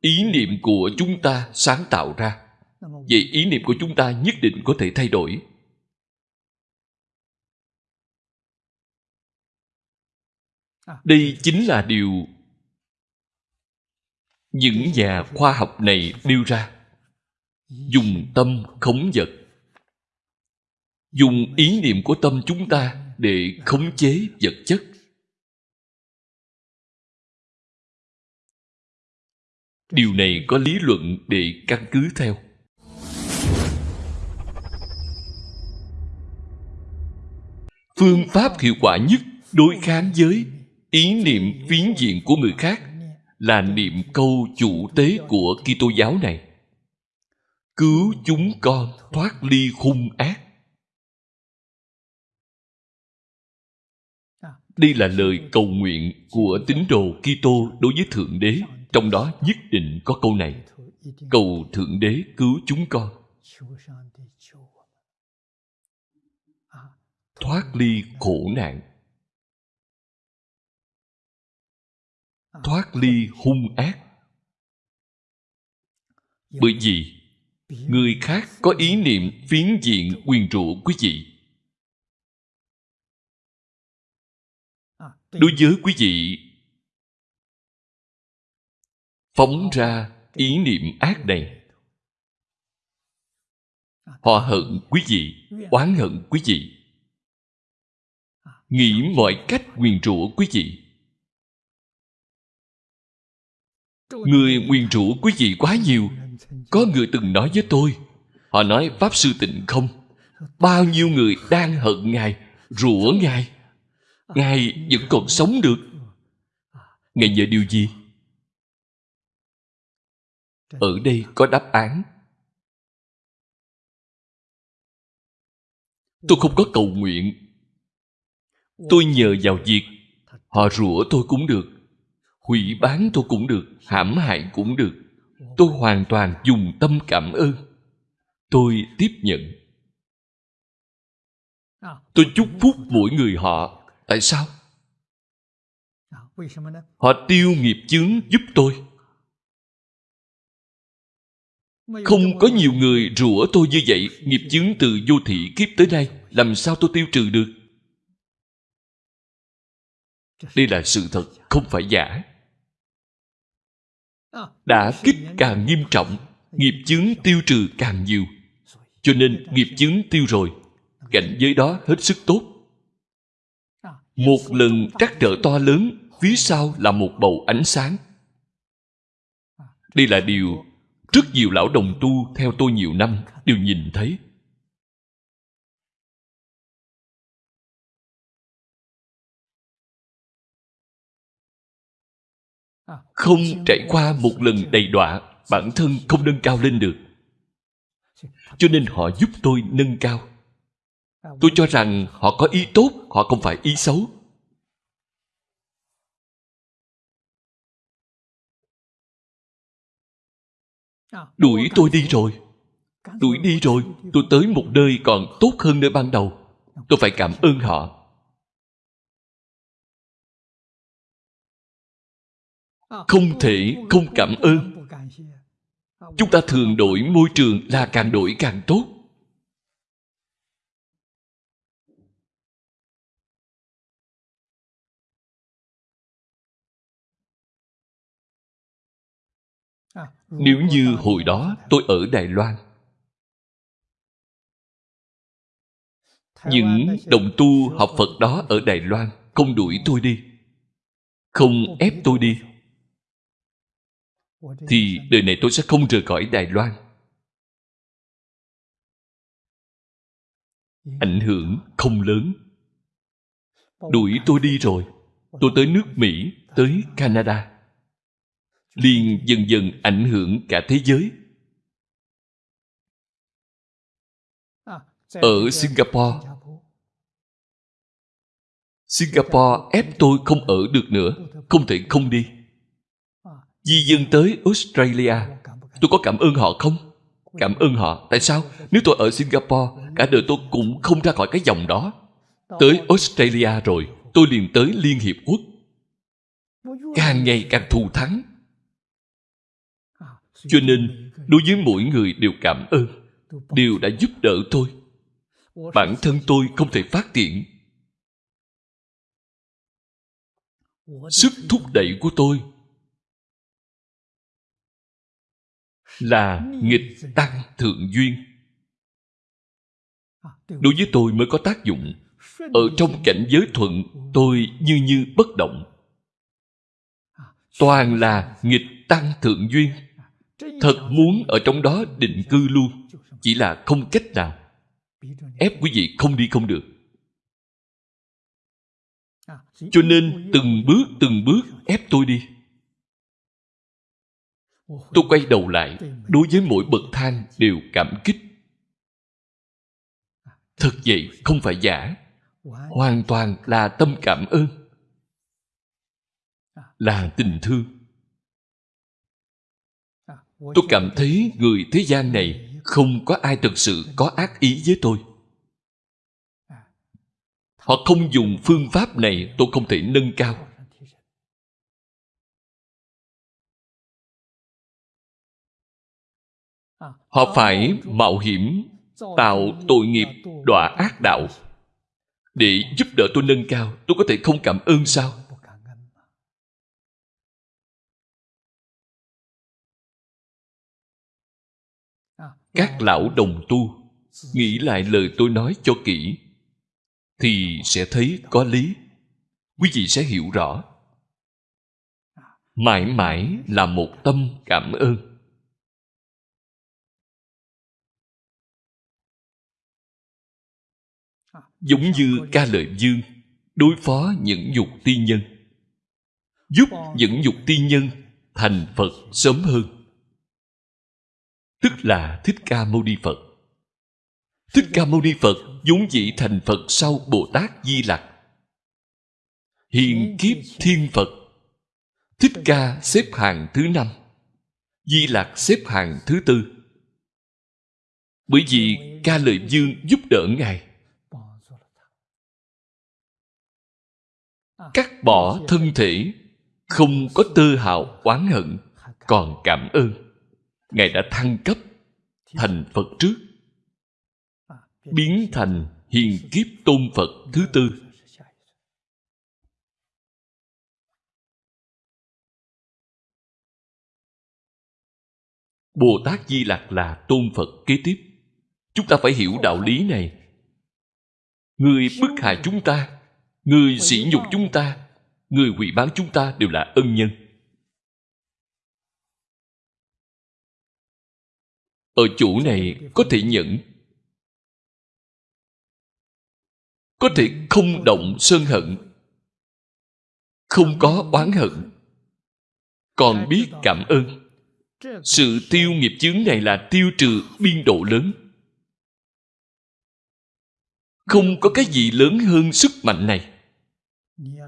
ý niệm của chúng ta sáng tạo ra. Vậy ý niệm của chúng ta nhất định có thể thay đổi. Đây chính là điều những nhà khoa học này nêu ra. Dùng tâm khống vật. Dùng ý niệm của tâm chúng ta để khống chế vật chất. Điều này có lý luận để căn cứ theo phương pháp hiệu quả nhất đối kháng với ý niệm phiến diện của người khác là niệm câu chủ tế của Kitô giáo này. Cứu chúng con thoát ly hung ác. Đây là lời cầu nguyện của tín đồ Kitô đối với Thượng Đế, trong đó nhất định có câu này: Cầu Thượng Đế cứu chúng con. Thoát ly khổ nạn. Thoát ly hung ác. Bởi vì người khác có ý niệm phiến diện quyền trụ quý vị đối với quý vị phóng ra ý niệm ác này. Họ hận quý vị, oán hận quý vị. Nghĩ mọi cách nguyền rủa quý vị. Người nguyền rủa quý vị quá nhiều. Có người từng nói với tôi, họ nói pháp sư tịnh không? Bao nhiêu người đang hận ngài, rủa ngài? Ngài vẫn còn sống được. Ngài nhờ điều gì? Ở đây có đáp án. Tôi không có cầu nguyện. Tôi nhờ vào việc họ rủa tôi cũng được, hủy bán tôi cũng được, hãm hại cũng được. Tôi hoàn toàn dùng tâm cảm ơn. Tôi tiếp nhận. Tôi chúc phúc mỗi người họ. Tại sao? Họ tiêu nghiệp chướng giúp tôi không có nhiều người rủa tôi như vậy nghiệp chướng từ vô thị kiếp tới nay làm sao tôi tiêu trừ được? Đây là sự thật không phải giả. Đã kích càng nghiêm trọng nghiệp chướng tiêu trừ càng nhiều. Cho nên nghiệp chướng tiêu rồi cảnh giới đó hết sức tốt. Một lần trắc trở to lớn phía sau là một bầu ánh sáng. Đây là điều rất nhiều lão đồng tu theo tôi nhiều năm đều nhìn thấy. Không trải qua một lần đầy đọa, bản thân không nâng cao lên được. Cho nên họ giúp tôi nâng cao. Tôi cho rằng họ có ý tốt, họ không phải ý xấu. Đuổi tôi đi rồi. Đuổi đi rồi. tôi tới một nơi còn tốt hơn nơi ban đầu. Tôi phải cảm ơn họ. Không thể không cảm ơn. chúng ta thường đổi môi trường là càng đổi càng tốt nếu như hồi đó tôi ở đài loan, những đồng tu học phật đó ở đài loan không đuổi tôi đi, không ép tôi đi, thì đời này tôi sẽ không rời khỏi đài loan. Ảnh hưởng không lớn. Đuổi tôi đi rồi, tôi tới nước mỹ, tới canada liền dần dần ảnh hưởng cả thế giới. Ở singapore singapore ép tôi không ở được nữa, không thể không đi. Di dân tới australia, tôi có cảm ơn họ không? Cảm ơn họ, tại sao? Nếu tôi ở singapore, cả đời tôi cũng không ra khỏi cái dòng đó. Tới australia rồi, tôi liền tới liên hiệp quốc. Càng ngày càng thù thắng cho nên, đối với mỗi người đều cảm ơn, đều đã giúp đỡ tôi. Bản thân tôi không thể phát triển sức thúc đẩy của tôi là nghịch tăng thượng duyên. Đối với tôi mới có tác dụng. Ở trong cảnh giới thuận, tôi như như bất động. Toàn là nghịch tăng thượng duyên thật muốn ở trong đó định cư luôn, chỉ là không cách nào. Ép quý vị không đi không được. Cho nên từng bước từng bước ép tôi đi. Tôi quay đầu lại, đối với mỗi bậc thang đều cảm kích. Thật vậy không phải giả. Hoàn toàn là tâm cảm ơn. Là tình thương tôi cảm thấy người thế gian này không có ai thực sự có ác ý với tôi. Họ không dùng phương pháp này tôi không thể nâng cao. Họ phải mạo hiểm tạo tội nghiệp đọa ác đạo. để giúp đỡ tôi nâng cao tôi có thể không cảm ơn sao các lão đồng tu nghĩ lại lời tôi nói cho kỹ, thì sẽ thấy có lý. Quý vị sẽ hiểu rõ. Mãi mãi là một tâm cảm ơn. Giống như ca lợi dương đối phó những dục tiên nhân, giúp những dục tiên nhân thành phật sớm hơn là thích ca mâu ni phật. Thích ca mâu ni phật vốn dĩ thành phật sau bồ tát di lặc. Hiện kiếp thiên phật. Thích ca xếp hàng thứ năm, di lặc xếp hàng thứ tư. Bởi vì ca lợi dương giúp đỡ ngài. Cắt bỏ thân thể, không có tư hào oán hận, còn cảm ơn. Ngài đã thăng cấp thành phật trước, biến thành hiền kiếp tôn phật thứ tư. Bồ tát di lặc là tôn phật kế tiếp. Chúng ta phải hiểu đạo lý này. Người bức hại chúng ta, người sỉ nhục chúng ta, người hủy bán chúng ta đều là ân nhân. Ở chỗ này có thể nhẫn. Có thể không động sơn hận. Không có oán hận. Còn biết cảm ơn. Sự tiêu nghiệp chướng này là tiêu trừ biên độ lớn. Không có cái gì lớn hơn sức mạnh này.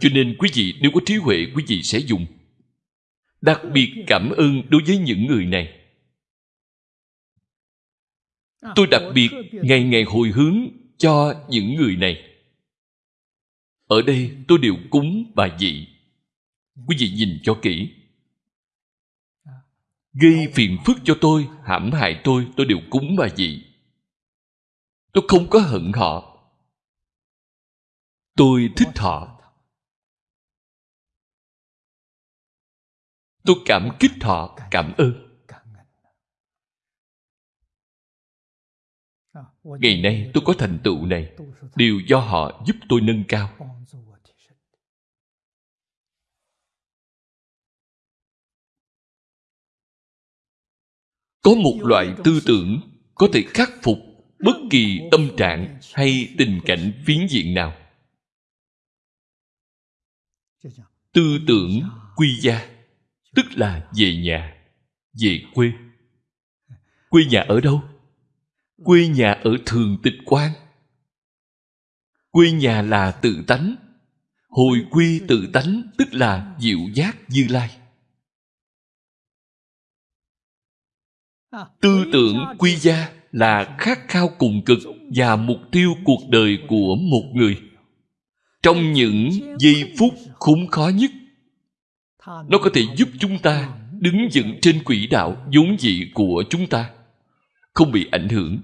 Cho nên quý vị, nếu có trí huệ, quý vị sẽ dùng. Đặc biệt cảm ơn đối với những người này tôi đặc biệt ngày ngày hồi hướng cho những người này. Ở đây tôi đều cúng bà dị quý vị nhìn cho kỹ. Gây phiền phức cho tôi hãm hại tôi tôi đều cúng bà dị tôi không có hận họ. Tôi thích họ. Tôi cảm kích họ cảm ơn ngày nay tôi có thành tựu này. Đều do họ giúp tôi nâng cao. Có một loại tư tưởng có thể khắc phục bất kỳ tâm trạng hay tình cảnh phiến diện nào. Tư tưởng quy gia, tức là về nhà, về quê. Quê nhà ở đâu? Quê nhà ở thường tịch quan. Quê nhà là tự tánh. Hồi quy tự tánh tức là diệu giác như lai. Tư tưởng quy gia là khát khao cùng cực và mục tiêu cuộc đời của một người. Trong những giây phút khốn khó nhất, nó có thể giúp chúng ta đứng vững trên quỹ đạo vốn dị của chúng ta, không bị ảnh hưởng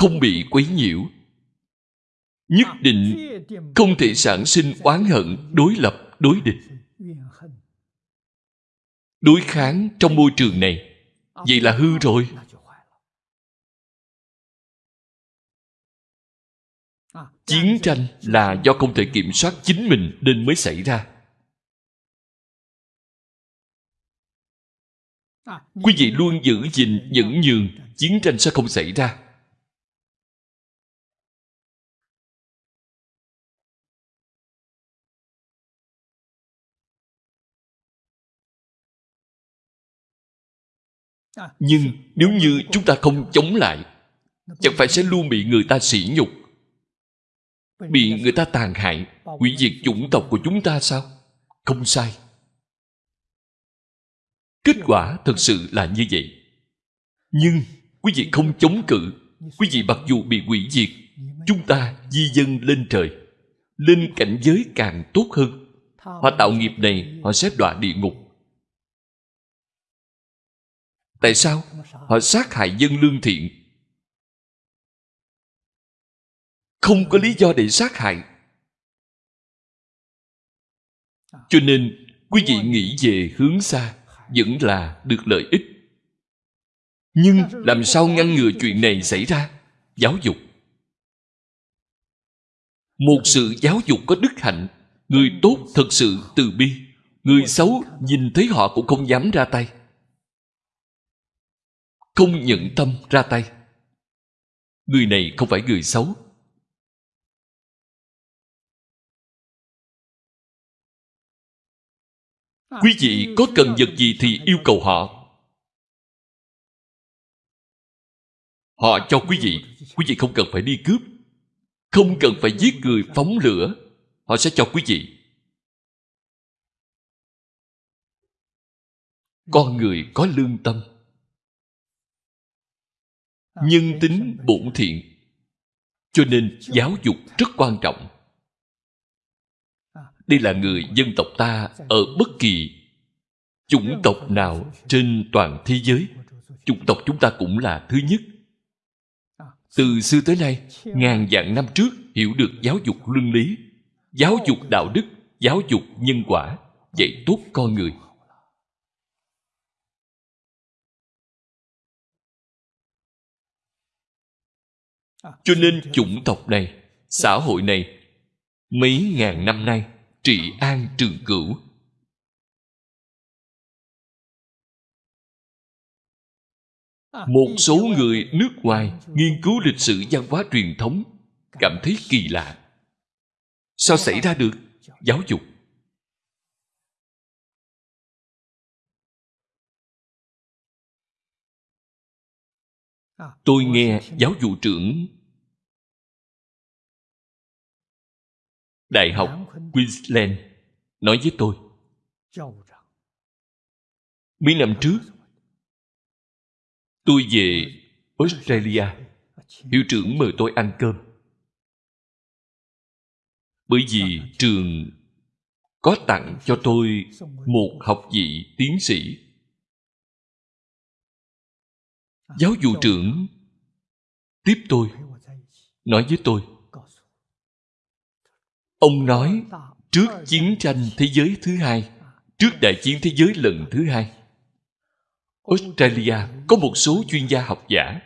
không bị quấy nhiễu. Nhất định không thể sản sinh oán hận, đối lập, đối địch. Đối kháng trong môi trường này, vậy là hư rồi. Chiến tranh là do không thể kiểm soát chính mình nên mới xảy ra. Quý vị luôn giữ gìn nhẫn nhường, chiến tranh sẽ không xảy ra. Nhưng nếu như chúng ta không chống lại chẳng phải sẽ luôn bị người ta sỉ nhục bị người ta tàn hại hủy diệt chủng tộc của chúng ta sao? Không sai. Kết quả thật sự là như vậy. Nhưng quý vị không chống cự. Quý vị mặc dù bị hủy diệt chúng ta di dân lên trời lên cảnh giới càng tốt hơn. Họ tạo nghiệp này họ sẽ đọa địa ngục tại sao? Họ sát hại dân lương thiện. Không có lý do để sát hại. Cho nên, quý vị nghĩ về hướng xa vẫn là được lợi ích. Nhưng làm sao ngăn ngừa chuyện này xảy ra? Giáo dục. Một sự giáo dục có đức hạnh, người tốt thật sự từ bi. Người xấu nhìn thấy họ cũng không dám ra tay không nhận tâm ra tay. Người này không phải người xấu. Quý vị có cần vật gì thì yêu cầu họ. Họ cho quý vị. Quý vị không cần phải đi cướp. Không cần phải giết người phóng lửa. Họ sẽ cho quý vị. Con người có lương tâm nhân tính bổn thiện. Cho nên giáo dục rất quan trọng. Đây là người dân tộc ta ở bất kỳ chủng tộc nào trên toàn thế giới. Chủng tộc chúng ta cũng là thứ nhất. Từ xưa tới nay, ngàn vạn năm trước, hiểu được giáo dục luân lý, giáo dục đạo đức, giáo dục nhân quả, dạy tốt con người. Cho nên chủng tộc này xã hội này mấy ngàn năm nay trị an trường cửu. Một số người nước ngoài nghiên cứu lịch sử văn hóa truyền thống cảm thấy kỳ lạ. Sao xảy ra được? Giáo dục tôi nghe giáo vụ trưởng đại học queensland nói với tôi mấy năm trước. Tôi về australia. Hiệu trưởng mời tôi ăn cơm. Bởi vì trường có tặng cho tôi một học vị tiến sĩ giáo vụ trưởng tiếp tôi, nói với tôi. Ông nói, trước chiến tranh thế giới thứ hai, trước đại chiến thế giới lần thứ hai, australia có một số chuyên gia học giả.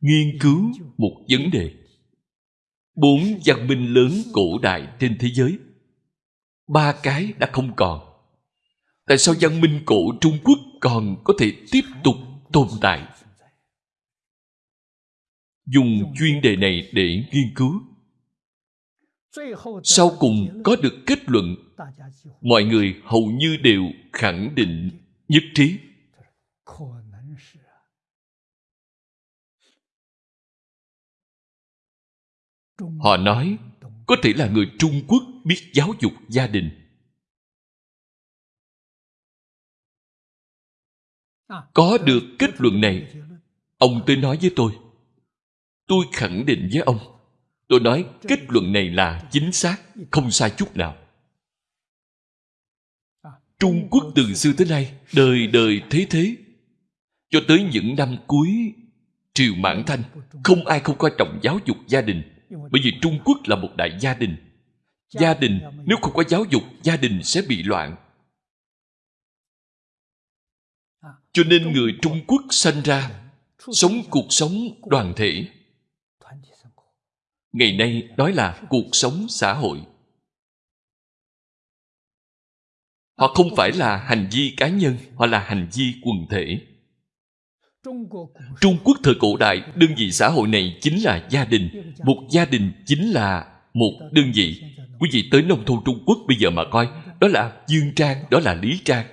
Nghiên cứu một vấn đề. Bốn văn minh lớn cổ đại trên thế giới, ba cái đã không còn tại sao văn minh cổ trung quốc còn có thể tiếp tục tồn tại? Dùng chuyên đề này để nghiên cứu. Sau cùng có được kết luận, mọi người hầu như đều khẳng định nhất trí. Họ nói, có thể là người trung quốc biết giáo dục gia đình. Có được kết luận này, ông tới nói với tôi. Tôi khẳng định với ông, tôi nói kết luận này là chính xác, không sai chút nào. Trung quốc từ xưa tới nay, đời đời thế thế. Cho tới những năm cuối triều mãn thanh, không ai không coi trọng giáo dục gia đình. Bởi vì trung quốc là một đại gia đình. Gia đình, nếu không có giáo dục, gia đình sẽ bị loạn. Cho nên người trung quốc sanh ra, sống cuộc sống đoàn thể. Ngày nay nói là cuộc sống xã hội. Họ không phải là hành vi cá nhân, họ là hành vi quần thể. Trung quốc thời cổ đại, đơn vị xã hội này chính là gia đình. Một gia đình chính là một đơn vị. Quý vị tới nông thôn trung quốc bây giờ mà coi, đó là dương trang, đó là lý trang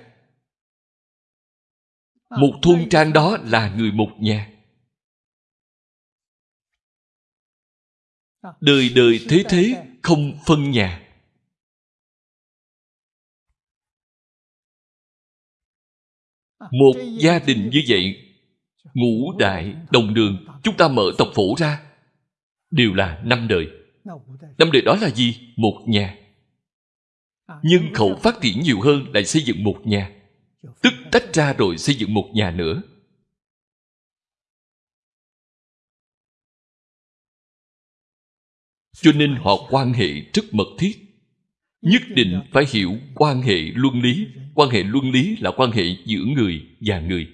một thôn trang đó là người một nhà đời đời thế thế không phân nhà. Một gia đình như vậy ngũ đại đồng đường chúng ta mở tộc phổ ra. Đều là năm đời. Năm đời đó là gì? Một nhà. Nhân khẩu phát triển nhiều hơn lại xây dựng một nhà. Tức tách ra rồi xây dựng một nhà nữa. Cho nên họ quan hệ rất mật thiết. Nhất định phải hiểu quan hệ luân lý. Quan hệ luân lý là quan hệ giữa người và người.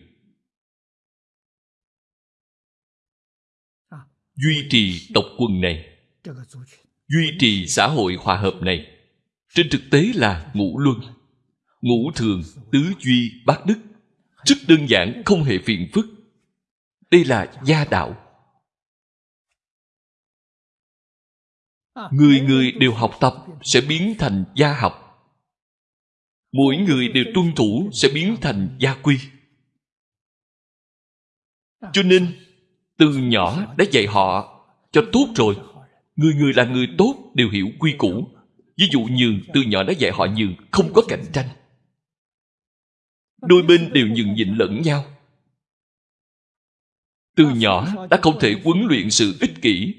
Duy trì tộc quần này. Duy trì xã hội hòa hợp này. Trên thực tế là ngũ luân ngũ thường, tứ duy, bát đức. Rất đơn giản, không hề phiền phức. Đây là gia đạo. Người người đều học tập sẽ biến thành gia học. Mỗi người đều tuân thủ sẽ biến thành gia quy. Cho nên, từ nhỏ đã dạy họ cho tốt rồi. Người người là người tốt đều hiểu quy củ. Ví dụ nhường, từ nhỏ đã dạy họ nhường, không có cạnh tranh đôi bên đều nhường nhịn lẫn nhau. Từ nhỏ đã không thể huấn luyện sự ích kỷ.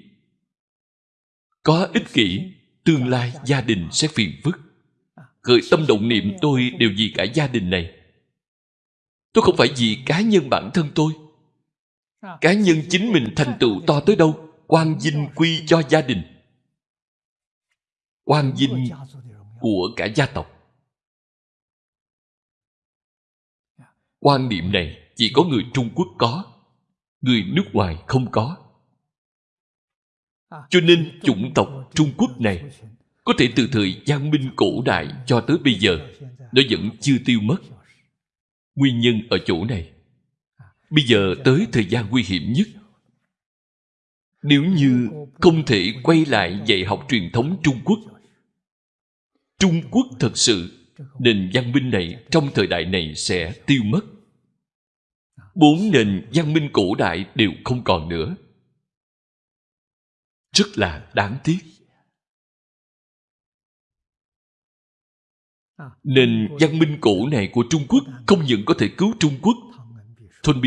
Có ích kỷ, tương lai gia đình sẽ phiền phức. Khởi tâm động niệm tôi đều vì cả gia đình này. Tôi không phải vì cá nhân bản thân tôi. Cá nhân chính mình thành tựu to tới đâu, quan vinh quy cho gia đình. Quan vinh của cả gia tộc. Quan niệm này chỉ có người trung quốc có người nước ngoài không có. Cho nên chủng tộc trung quốc này có thể từ thời văn minh cổ đại cho tới bây giờ nó vẫn chưa tiêu mất. Nguyên nhân ở chỗ này. Bây giờ tới thời gian nguy hiểm nhất. Nếu như không thể quay lại dạy học truyền thống trung quốc trung quốc thật sự nền văn minh này trong thời đại này sẽ tiêu mất. Bốn nền văn minh cổ đại đều không còn nữa. Rất là đáng tiếc. Nền văn minh cổ này của trung quốc không những có thể cứu trung quốc. Thôn bi